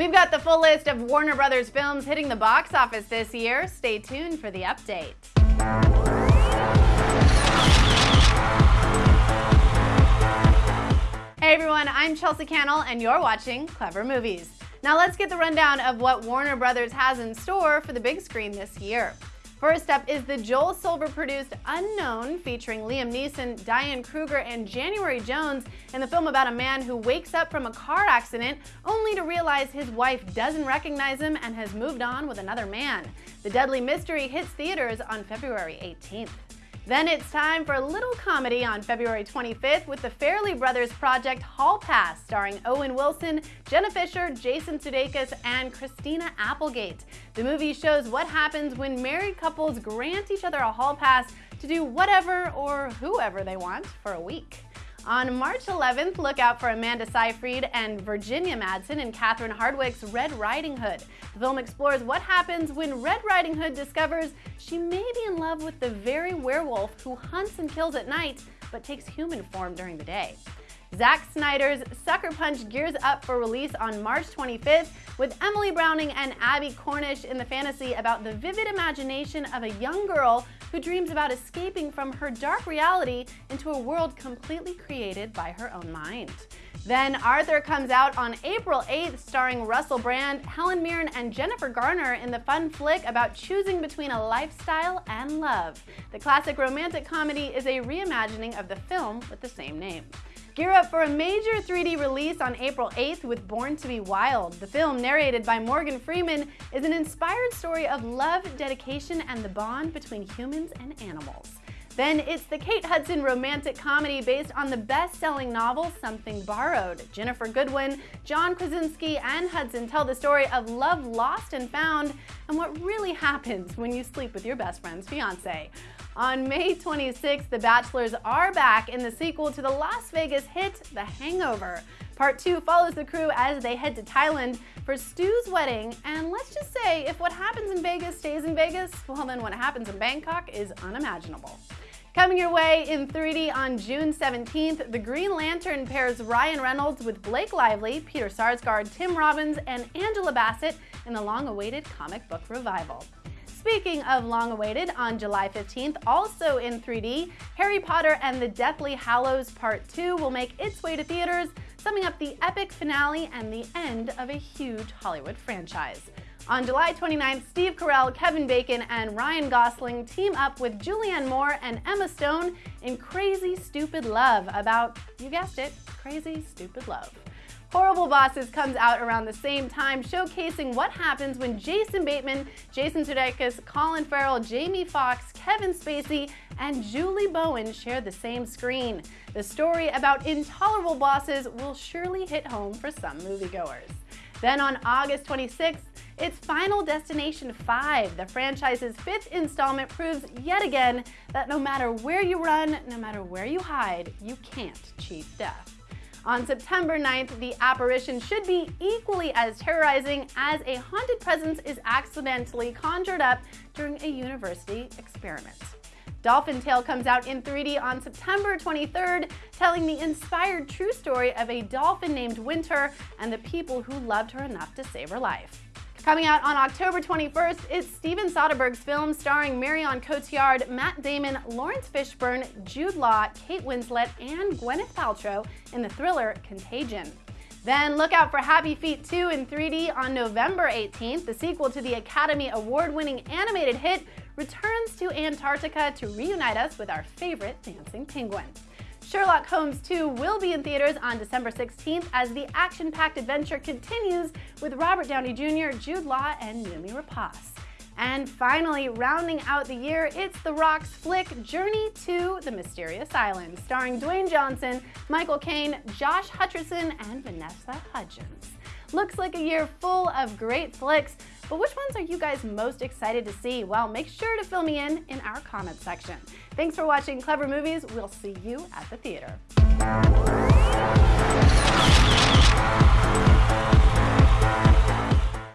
We've got the full list of Warner Brothers films hitting the box office this year. Stay tuned for the update. Hey everyone, I'm Chelsea Cannell and you're watching Clevver Movies. Now let's get the rundown of what Warner Brothers has in store for the big screen this year. First up is the Joel Silver produced Unknown, featuring Liam Neeson, Diane Kruger, and January Jones in the film about a man who wakes up from a car accident only to realize his wife doesn't recognize him and has moved on with another man. The Deadly Mystery hits theaters on February 18th. Then it's time for a little comedy on February 25th with the Farrelly Brothers project Hall Pass, starring Owen Wilson, Jenna Fischer, Jason Sudeikis, and Christina Applegate. The movie shows what happens when married couples grant each other a hall pass to do whatever or whoever they want for a week. On March 11th, look out for Amanda Seyfried and Virginia Madsen in Catherine Hardwicke's Red Riding Hood. The film explores what happens when Red Riding Hood discovers she may be in love with the very werewolf who hunts and kills at night but takes human form during the day. Zack Snyder's Sucker Punch gears up for release on March 25th with Emily Browning and Abbie Cornish in the fantasy about the vivid imagination of a young girl who dreams about escaping from her dark reality into a world completely created by her own mind. Then Arthur comes out on April 8th starring Russell Brand, Helen Mirren, and Jennifer Garner in the fun flick about choosing between a lifestyle and love. The classic romantic comedy is a reimagining of the film with the same name. Gear up for a major 3D release on April 8th with Born to be Wild. The film, narrated by Morgan Freeman, is an inspired story of love, dedication, and the bond between humans and animals. Then it's the Kate Hudson romantic comedy based on the best-selling novel Something Borrowed. Ginnifer Goodwin, John Krasinski, and Hudson tell the story of love lost and found and what really happens when you sleep with your best friend's fiance. On May 26th, The Bachelors are back in the sequel to the Las Vegas hit The Hangover. Part 2 follows the crew as they head to Thailand for Stu's wedding, and let's just say if what happens in Vegas stays in Vegas, well then what happens in Bangkok is unimaginable. Coming your way in 3D on June 17th, The Green Lantern pairs Ryan Reynolds with Blake Lively, Peter Sarsgaard, Tim Robbins, and Angela Bassett in the long-awaited comic book revival. Speaking of long-awaited, on July 15th, also in 3D, Harry Potter and the Deathly Hallows Part 2 will make its way to theaters, summing up the epic finale and the end of a huge Hollywood franchise. On July 29th, Steve Carell, Kevin Bacon, and Ryan Gosling team up with Julianne Moore and Emma Stone in Crazy Stupid Love about, you guessed it, crazy stupid love. Horrible Bosses comes out around the same time, showcasing what happens when Jason Bateman, Jason Sudeikis, Colin Farrell, Jamie Foxx, Kevin Spacey, and Julie Bowen share the same screen. The story about intolerable bosses will surely hit home for some moviegoers. Then on August 26th, it's Final Destination 5. The franchise's fifth installment proves yet again that no matter where you run, no matter where you hide, you can't cheat death. On September 9th, the apparition should be equally as terrorizing as a haunted presence is accidentally conjured up during a university experiment. Dolphin Tale comes out in 3D on September 23rd, telling the inspired true story of a dolphin named Winter and the people who loved her enough to save her life. Coming out on October 21st, is Steven Soderbergh's film starring Marion Cotillard, Matt Damon, Laurence Fishburne, Jude Law, Kate Winslet, and Gwyneth Paltrow in the thriller Contagion. Then look out for Happy Feet 2 in 3D on November 18th. The sequel to the Academy Award-winning animated hit returns to Antarctica to reunite us with our favorite dancing penguin. Sherlock Holmes 2 will be in theaters on December 16th as the action-packed adventure continues with Robert Downey Jr., Jude Law, and Noomi Rapace. And finally, rounding out the year, it's The Rock's flick Journey to the Mysterious Island, starring Dwayne Johnson, Michael Caine, Josh Hutcherson, and Vanessa Hudgens. Looks like a year full of great flicks, but which ones are you guys most excited to see? Well, make sure to fill me in in our comments section. Thanks for watching Clevver Movies. We'll see you at the theater.